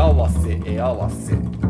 合わせ絵合わせ。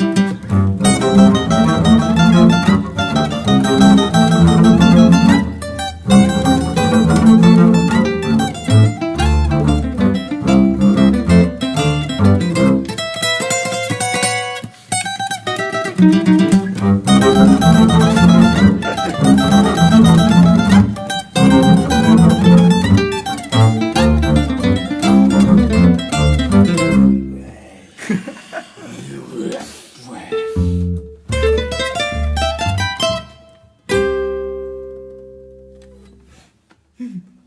Hmm.